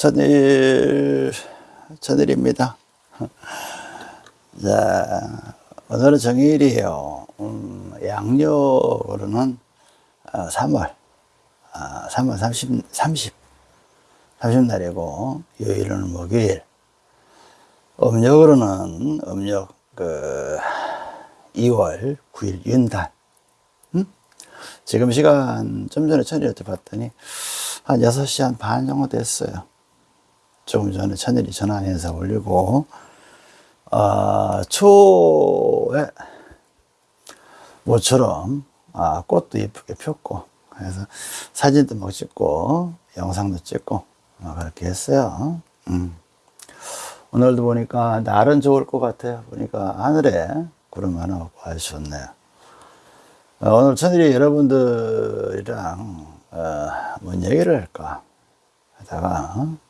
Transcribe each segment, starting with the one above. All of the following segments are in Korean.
천일, 천일입니다. 자, 오늘은 정일이에요. 음, 양력으로는 3월, 3월 30, 30, 30날이고, 요일은 목요일. 음력으로는 음력 그 2월 9일 윤단. 음? 지금 시간 좀 전에 천일한테 봤더니 한 6시 한 반 정도 됐어요. 조금 전에 천일이 전화해서 올리고, 어, 초에 모처럼 아, 꽃도 예쁘게 폈고, 그래서 사진도 막 찍고, 영상도 찍고, 뭐 그렇게 했어요. 음. 오늘도 보니까 날은 좋을 것 같아요. 보니까 하늘에 구름 하나 없고 아주 좋네요. 어, 오늘 천일이 여러분들이랑 어, 뭔 얘기를 할까 하다가 어?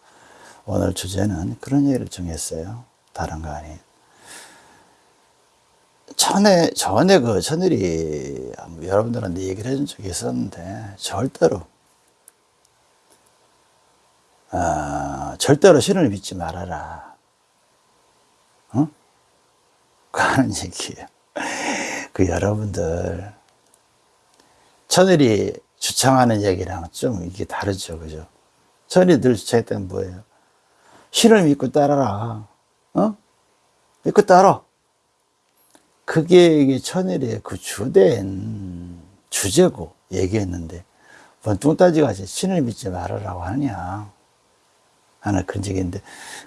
오늘 주제는 그런 얘기를 정했어요. 다른 거 아니에요. 전에, 전에 그 천일이 여러분들한테 얘기를 해준 적이 있었는데 절대로 어, 절대로 신을 믿지 말아라. 어? 그 하는 얘기예요. 그 여러분들 천일이 주창하는 얘기랑 좀 이게 다르죠, 그죠? 천일이 늘 주창했던 뭐예요? 신을 믿고 따라라. 어? 믿고 따라. 그게 이게 천일의 그 주된 주제고 얘기했는데 뭔 뚱따지같이 신을 믿지 말아라고 하느냐. 하는 그런 적인데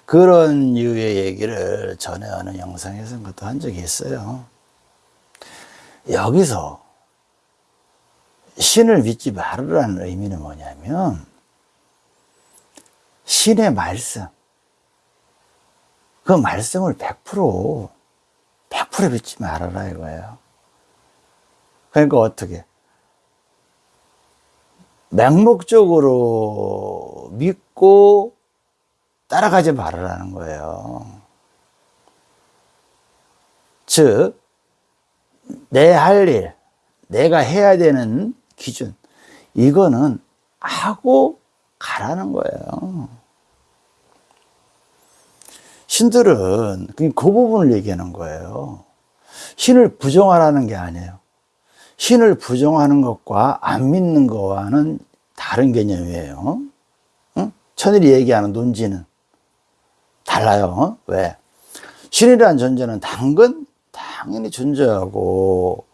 그런 유의 얘기를 전에 어느 영상에서 것도 한 적이 있어요. 여기서 신을 믿지 말으라는 의미는 뭐냐면 신의 말씀 그 말씀을 100% 100% 믿지 말아라 이거예요. 그러니까 어떻게 맹목적으로 믿고 따라가지 말으라는 거예요. 즉, 내 할 일, 내가 해야 되는 기준, 이거는 하고 가라는 거예요. 신들은 그 부분을 얘기하는 거예요. 신을 부정하라는 게 아니에요. 신을 부정하는 것과 안 믿는 것과는 다른 개념이에요. 응? 천일이 얘기하는 논지는 달라요. 왜? 신이라는 존재는 당근 당연히 존재하고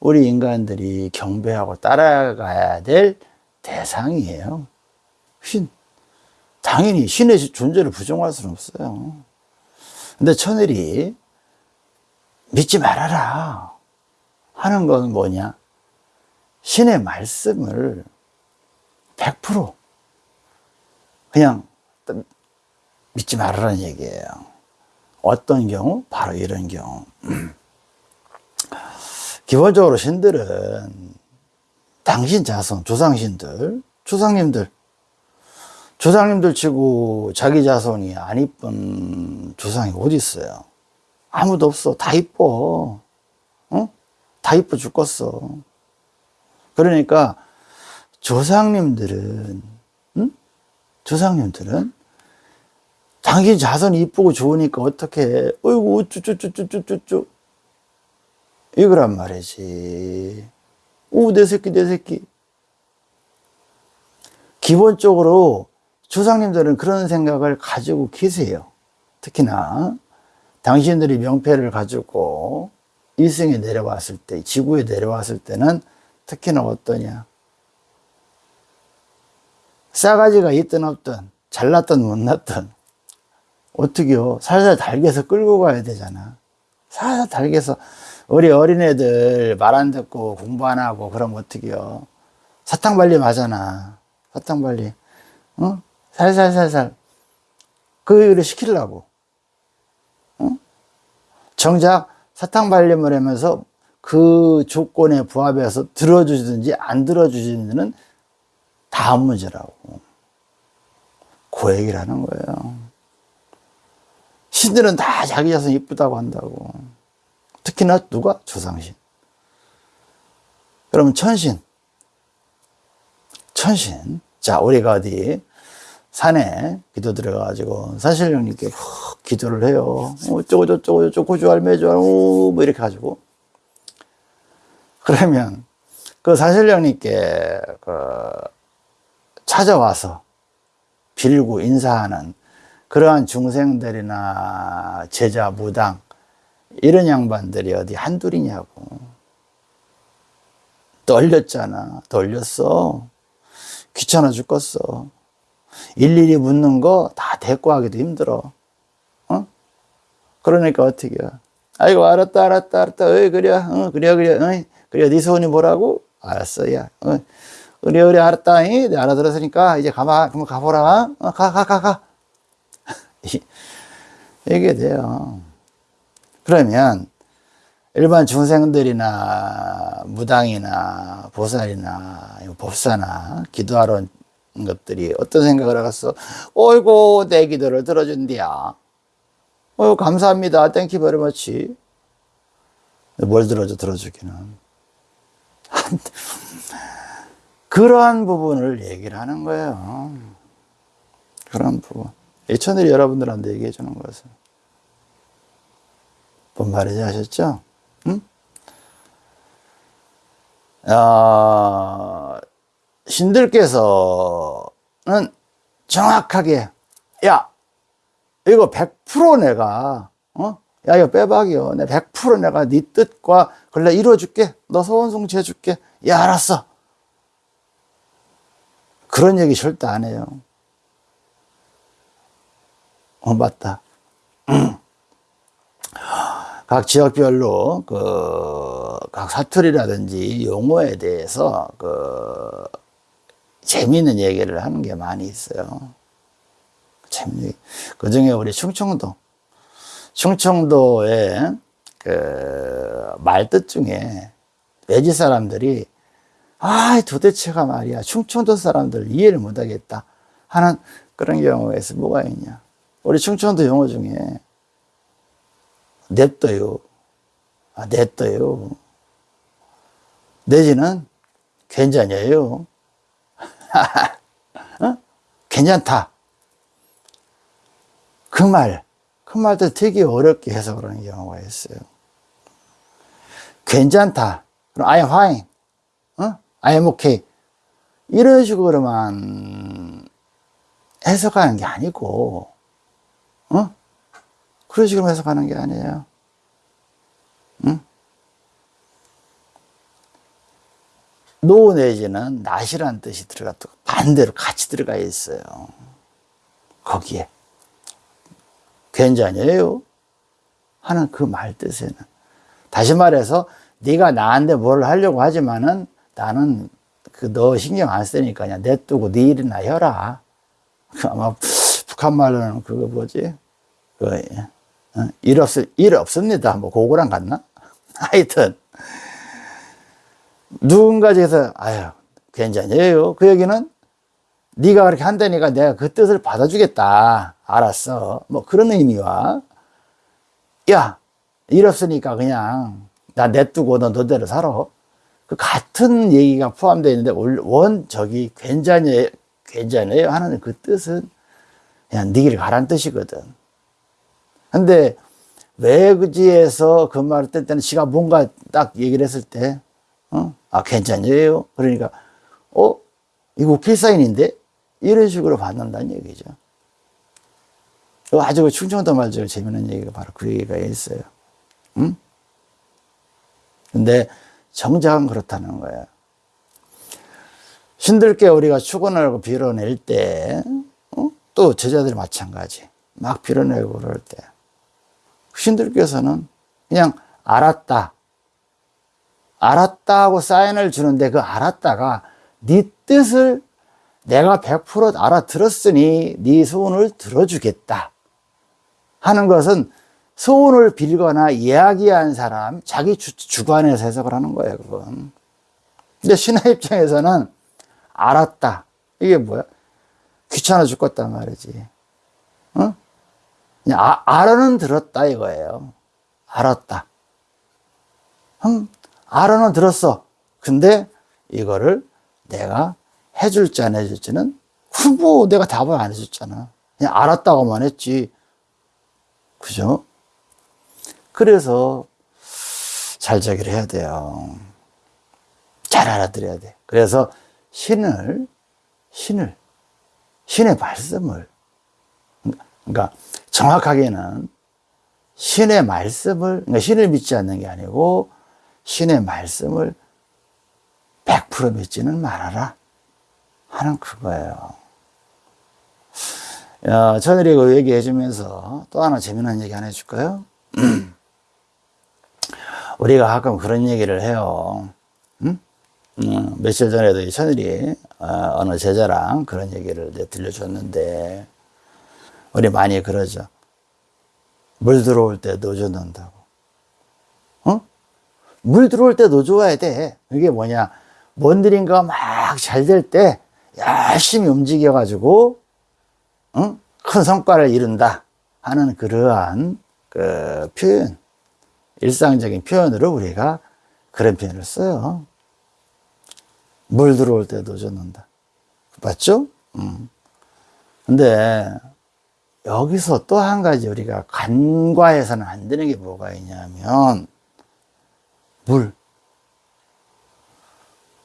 우리 인간들이 경배하고 따라가야 될 대상이에요. 신. 당연히 신의 존재를 부정할 수는 없어요. 근데 천일이 믿지 말아라 하는 건 뭐냐? 신의 말씀을 100% 그냥 믿지 말으라는 얘기예요. 어떤 경우? 바로 이런 경우. 기본적으로 신들은 당신 자손, 조상신들, 조상님들, 조상님들 치고 자기 자손이 안 이쁜 조상이 어디 있어요? 아무도 없어. 다 이뻐. 어? 다 이뻐 죽겠어. 그러니까 조상님들은, 응? 조상님들은 당신 자손이 이쁘고 좋으니까 어떻게, 어이구, 우쭈쭈쭈쭈쭈쭈. 이거란 말이지. 오, 내 새끼, 내 새끼. 기본적으로 조상님들은 그런 생각을 가지고 계세요. 특히나 당신들이 명패를 가지고 일생에 내려왔을 때, 지구에 내려왔을 때는 특히나 어떠냐. 싸가지가 있든 없든, 잘났든 못났든, 어떻게요? 살살 달게서 끌고 가야 되잖아. 살살 달게서 우리 어린애들 말 안 듣고 공부 안 하고 그럼 어떡해요? 사탕발림 하잖아. 사탕발림. 어? 살살살살. 그 일을 시키려고. 어? 정작 사탕 발림을 하면서 그 조건에 부합해서 들어주든지 안 들어주지는 다음 문제라고. 그 얘기를 하는 거예요. 신들은 다 자기 자손 이쁘다고 한다고. 특히나 누가? 조상신. 그러면 천신. 천신. 자, 우리가 어디 산에 기도 들어가가지고 사실 형님께 기도를 해요. 어, 어쩌고 저쩌고 저쩌고 고주할 매주할 뭐 이렇게 가지고. 그러면 그 사실 형님께 그 찾아와서 빌고 인사하는 그러한 중생들이나 제자 무당 이런 양반들이 어디 한둘이냐고. 떨렸잖아. 떨렸어. 귀찮아 죽겠어 일일이 묻는 거 다 대꾸하기도 힘들어. 어? 그러니까 어떻게 해 아이고 알았다 알았다 알았다. 어이 그래 어, 그래 그래 어이 그래 네 소원이 뭐라고? 알았어 야 어. 그래 그래 알았다 이. 내가 알아들었으니까 이제 가봐. 그럼 가보라. 어, 가가 가가. 이게 돼요. 그러면 일반 중생들이나 무당이나 보살이나 법사나 기도하러 온 것들이 어떤 생각을 하겠어? 어이고 내 기도를 들어준디야. 어 감사합니다. Thank you very much. 뭘 들어줘 들어주기는. 그러한 부분을 얘기를 하는 거예요. 그런 부분. 예천들이 여러분들한테 얘기해 주는 것은. 뭔 말인지 아셨죠? 응? 어, 신들께서는 정확하게, 야, 이거 100% 내가, 어? 야, 이거 빼박이요. 내 100% 내가 네 뜻과 근래 이루어줄게. 너 소원송 지어줄게. 야, 알았어. 그런 얘기 절대 안 해요. 어, 맞다. 각 지역별로 그 각 사투리라든지 용어에 대해서 그 재미있는 얘기를 하는 게 많이 있어요. 재미. 그 중에 우리 충청도, 충청도의 그 말뜻 중에 외지 사람들이 아 도대체가 말이야 충청도 사람들 이해를 못하겠다 하는 그런 있어 뭐가 있냐 우리 충청도 용어 중에 냅둬요. 아, 냅둬요. 내지는 괜찮아요. 어? 괜찮다. 그 말, 그 말도 되게 어렵게 해석을 하는 경우가 있어요. 괜찮다. 그럼 I am fine. 어? I am okay. 이런 식으로만 해석하는 게 아니고, 어? 그런 식으로 해석하는 게 아니에요. 응? 노 내지는 낫이라는 뜻이 들어가 또 반대로 같이 들어가 있어요. 거기에. 괜찮아요? 하는 그 말 뜻에는. 다시 말해서 네가 나한테 뭘 하려고 하지만은 나는 그 너 신경 안 쓰니까 그냥 냅두고 네 일이나 해라. 아마 북한 말로는 그거 뭐지? 그 어? 일 없, 일 없습니다. 뭐, 고구랑 같나? 하여튼, 누군가 저기서, 아유, 괜찮아요. 그 얘기는 네가 그렇게 한다니까 내가 그 뜻을 받아주겠다. 알았어. 뭐 그런 의미와, 야, 일 없으니까 그냥 나 냅두고 너 너대로 살아. 그 같은 얘기가 포함되어 있는데, 원, 저기, 괜찮아요, 괜찮아요 하는 그 뜻은 그냥 네 길 가란 뜻이거든. 근데 외지에서 그 말을 뜰 때는 지가 뭔가 딱 얘기를 했을 때, 어? 아, 괜찮아요. 그러니까, 어? 이거 필사인인데? 이런 식으로 받는다는 얘기죠. 아주 충청도 말 중에 재미있는 얘기가 바로 그 얘기가 있어요. 응? 근데 정작은 그렇다는 거예요. 신들께 우리가 축원하고 빌어낼 때, 어? 또 제자들이 마찬가지. 막 빌어내고 그럴 때. 신들께서는 그냥 알았다. 알았다 하고 사인을 주는데 그 알았다가 네 뜻을 내가 100% 알아들었으니 네 소원을 들어주겠다 하는 것은 소원을 빌거나 이야기한 사람 자기 주, 관에서 해석을 하는 거예요 그건 근데 신의 입장에서는 알았다 이게 뭐야 귀찮아 죽겠단 말이지 어? 아, 알아는 들었다 이거예요. 알았다. 음, 알아는 들었어. 근데 이거를 내가 해줄지 안 해줄지는 뭐 내가 답을 안 해줬잖아. 그냥 알았다고만 했지. 그죠? 그래서 잘 저기를 해야 돼요. 잘 알아들어야 돼. 그래서 신을, 신을, 신의 말씀을, 그러니까 정확하게는 신의 말씀을, 그러니까 신을 믿지 않는 게 아니고 신의 말씀을 100% 믿지는 말아라. 하는 그거예요. 야, 천일이 그 얘기 해 주면서 또 하나 재미난 얘기 하나 해줄까요? 우리가 가끔 그런 얘기를 해요. 음? 음, 며칠 전에도 이 천일이 어, 어느 제자랑 그런 얘기를 들려줬는데 우리 많이 그러죠. 물 들어올 때 노조 넣는다고. 어? 물 들어올 때 노조와야 돼. 이게 뭐냐. 뭔 일인가 막 잘 될 때 열심히 움직여 가지고, 어? 큰 성과를 이룬다. 하는 그러한 그 표현. 일상적인 표현으로 우리가 그런 표현을 써요. 물 들어올 때 노조 넣는다. 맞죠? 음. 근데 여기서 또 한 가지 우리가 간과해서는 안 되는 게 뭐가 있냐면 물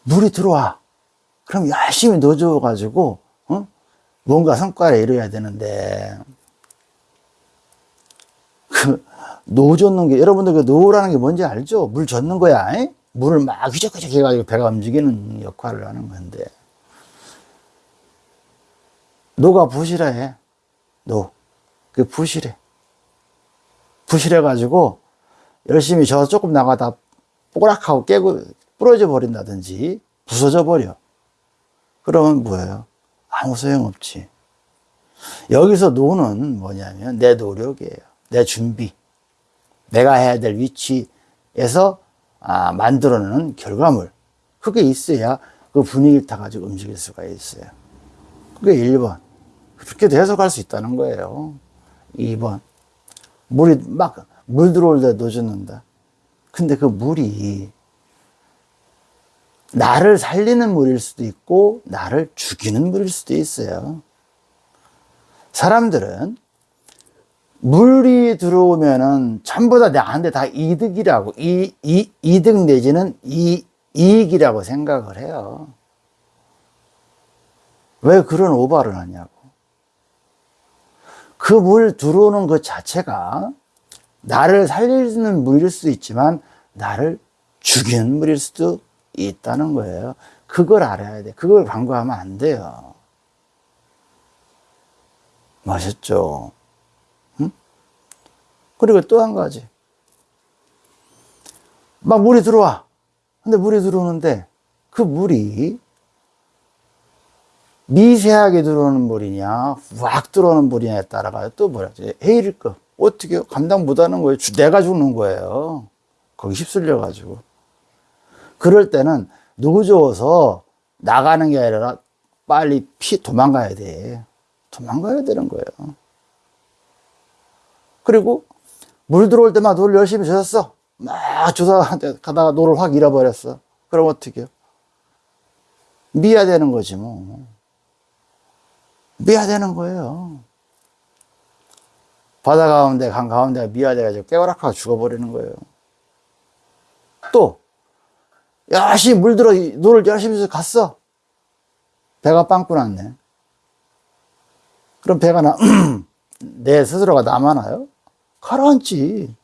물이 들어와 그럼 열심히 넣어줘 가지고 어? 뭔가 성과를 이뤄야 되는데 그 노젓는 게 여러분들 그 노라는 게 뭔지 알죠? 물 젓는 거야 에? 물을 막 휘적휘적 해가지고 배가 움직이는 역할을 하는 건데 노가 부실해 노. 그 부실해. 부실해 가지고 열심히 저 조금 나가다 뽀락하고 깨고 부러져 버린다든지 부서져 버려. 그러면 뭐예요? 아무 소용없지. 여기서 노는 뭐냐면 내 노력이에요. 내 준비. 내가 해야 될 위치에서 아, 만들어내는 결과물. 그게 있어야 그 분위기를 타가지고 움직일 수가 있어요. 그게 1번. 그렇게도 해석할 수 있다는 거예요. 2번. 물이 막, 물 들어올 때 놓쳐놓는다. 근데 그 물이 나를 살리는 물일 수도 있고, 나를 죽이는 물일 수도 있어요. 사람들은 물이 들어오면은 전부 다 나한테 다 이득이라고, 이, 이, 이득 내지는 이, 이익이라고 생각을 해요. 왜 그런 오바를 하냐고. 그 물 들어오는 것 자체가 나를 살리는 물일 수도 있지만 나를 죽이는 물일 수도 있다는 거예요. 그걸 알아야 돼. 그걸 간과하면 안 돼요. 맞았죠? 응? 그리고 또 한 가지. 막 물이 들어와. 근데 물이 들어오는데 그 물이 미세하게 들어오는 물이냐, 확 들어오는 물이냐에 따라가 또 뭐라 지 헤일급. 어떻게 감당 못 하는 거예요. 내가 죽는 거예요. 거기 휩쓸려 가지고. 그럴 때는 누구줘서 나가는 게 아니라 빨리 피 도망가야 돼. 도망가야 되는 거예요. 그리고 물 들어올 때만 노를 열심히 저었어. 막 조사하다가 노를 확 잃어버렸어. 그럼 어떻게? 미아 되는 거지 뭐. 미아 되는 거예요. 바다 가운데, 강 가운데가 미아 돼가지고 깨어락하고 죽어버리는 거예요. 또, 열심히 물들어, 노를 열심히 해서 갔어. 배가 빵꾸 났네. 그럼 배가 나, 내 스스로가 남아나요? 가라앉지.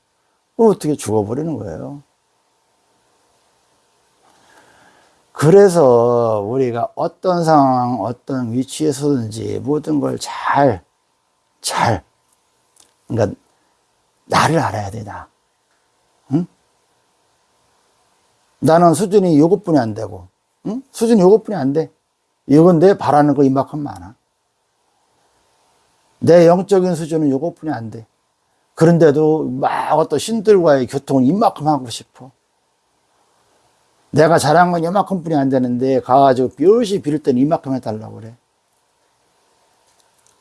어떻게 죽어버리는 거예요. 그래서 우리가 어떤 상황, 어떤 위치에서든지 모든 걸 잘, 잘, 그러니까 나를 알아야 돼, 나. 응? 나는 수준이 요것뿐이 안 되고, 응? 수준이 요것뿐이 안 돼. 이건 내 바라는 거 이만큼 많아. 내 영적인 수준은 요것뿐이 안 돼. 그런데도 막 어떤 신들과의 교통을 이만큼 하고 싶어. 내가 잘한 건 이만큼 뿐이 안 되는데 가가지고 뼈시 빌을 땐 이만큼 해달라고 그래.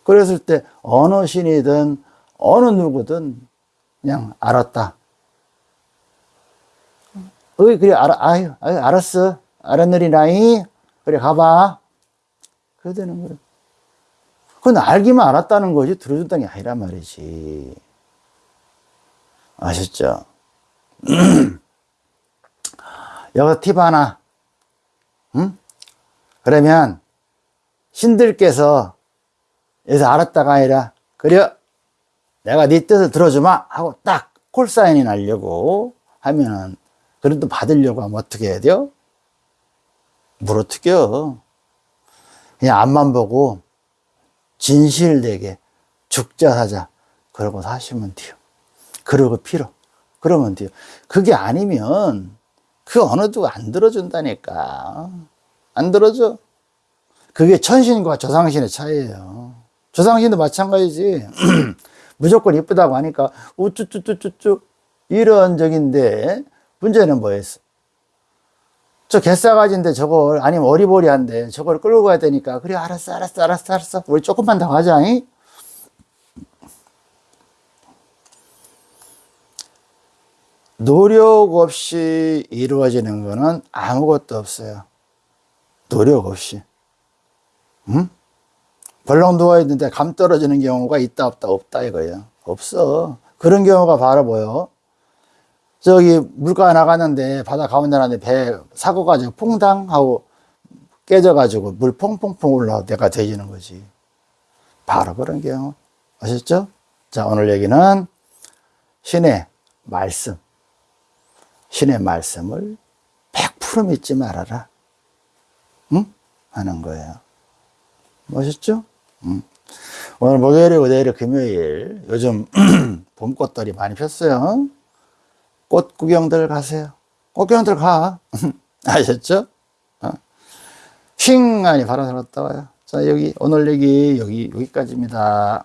그랬을 때 어느 신이든 어느 누구든 그냥 알았다. 어이 그래 알아 아유, 아유 알았어 알았느리나이 그래 가봐 그래 되는 거예요. 그건 알기만 알았다는 거지 들어준다는 게 아니란 말이지. 아셨죠? 여기서 팁 하나. 응? 그러면 신들께서 여기서 알았다가 아니라 그래 내가 네 뜻을 들어주마 하고 딱 콜사인이 나려고 하면은 그런 또 받으려고 하면 어떻게 해야 돼요? 물어뜯겨. 그냥 앞만 보고 진실되게 죽자 사자 그러고 사시면 돼요. 그러고 필요. 그러면 돼요. 그게 아니면 그 어느 누가 안 들어준다니까. 안 들어줘. 그게 천신과 조상신의 차이예요. 조상신도 마찬가지지. 무조건 이쁘다고 하니까 우쭈쭈쭈쭈쭈 이런 적인데 문제는 뭐였어? 저 개싸가지인데 저걸 아니면 어리버리한데 저걸 끌고 가야 되니까 그래 알았어 알았어 알았어 알았어 우리 조금만 더 가자 잉? 노력 없이 이루어지는 거는 아무것도 없어요 노력 없이 응? 벌렁 누워있는데 감 떨어지는 경우가 있다 없다 없다 이거예요 없어 그런 경우가 바로 뭐요 저기 물가 나갔는데 바다 가운데 나는데 배 사고 가지고 퐁당 하고 깨져 가지고 물 퐁퐁퐁 올라와 내가 되지는 거지 바로 그런 경우 아셨죠? 자 오늘 얘기는 신의 말씀 신의 말씀을 100% 믿지 말아라 응? 하는 거예요 멋있죠? 응. 오늘 목요일이고 내일 금요일 요즘 봄꽃들이 많이 폈어요 꽃 구경들 가세요. 꽃 구경들 가. 아셨죠? 어? 핑 하니 바람 살았다 와요. 자, 여기, 오늘 얘기, 여기, 여기까지입니다.